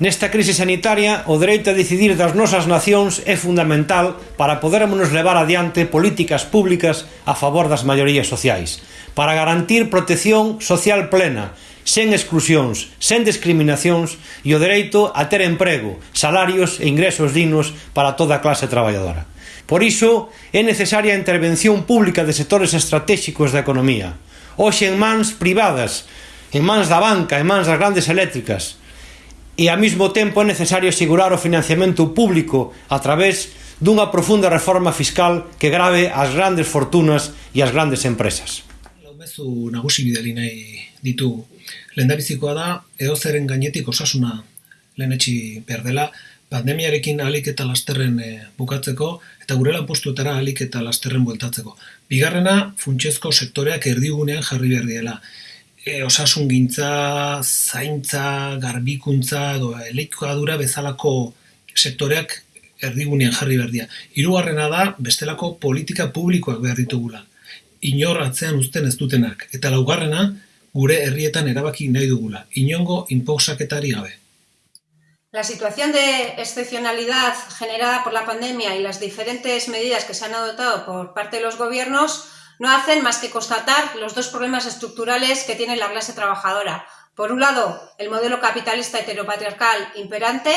Nesta crise sanitaria, o dereito a decidir das nosas nacións é fundamental para podermos levar adiante políticas públicas a favor das maiorías sociais, para garantir protección social plena, sen exclusións, sen discriminacións e o dereito a ter emprego, salarios e ingresos dignos para toda a clase traballadora. Por iso, é necesaria a intervención pública de sectores estratégicos da economía, hoxe en mans privadas, en mans da banca, en mans das grandes eléctricas, e ao mesmo tempo é necesario asegurar o financiamento público a través dunha profunda reforma fiscal que grave as grandes fortunas e as grandes empresas. Laumezu nagusi bideli nahi ditu. Lendabizikoa da, eozeren gainetik osasuna lehenetxi berdela, pandemiarekin alik eta lasterren e, bukatzeko, eta gure lanpostuetara alik eta lasterren bueltatzeko. Bigarrena, funtsezko sektoreak erdigunean jarri behar diela e, osasun gintza, zaintza, garbikuntza edo dura bezalako sektoreak erdigunean jarri berdia. Hirugarrena da bestelako politika publikoak behar ditugula. Inor atzean uzten ez dutenak. Eta laugarrena gure herrietan erabaki nahi dugula. Inongo inpoxaketari gabe. La situación de excepcionalidad generada por la pandemia y las diferentes medidas que se han adoptado por parte de los gobiernos no hacen más que constatar los dos problemas estructurales que tiene la clase trabajadora. Por un lado, el modelo capitalista heteropatriarcal imperante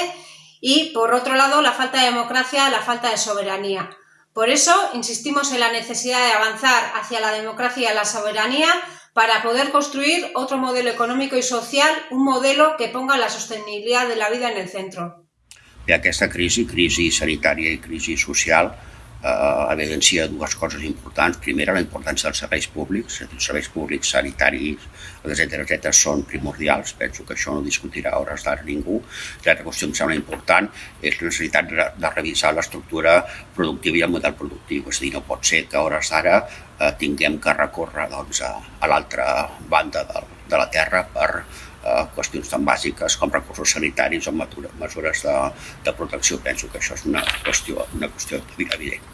y, por otro lado, la falta de democracia, la falta de soberanía. Por eso, insistimos en la necesidad de avanzar hacia la democracia y la soberanía para poder construir otro modelo económico y social, un modelo que ponga la sostenibilidad de la vida en el centro. De aquesta crisi, crisi sanitària i crisi social, eh, evidencia dues coses importants. Primera, la importància dels serveis públics, els serveis públics sanitaris, etc etc són primordials, penso que això no discutirà a hores d'ara ningú. L'altra qüestió que em sembla important és la necessitat de, revisar l'estructura productiva i el model productiu, és a dir, no pot ser que a hores d'ara eh, tinguem que recórrer doncs, a, a l'altra banda de, de la Terra per qüestions tan bàsiques com recursos sanitaris o mesures de, de protecció. Penso que això és una qüestió, una qüestió evident.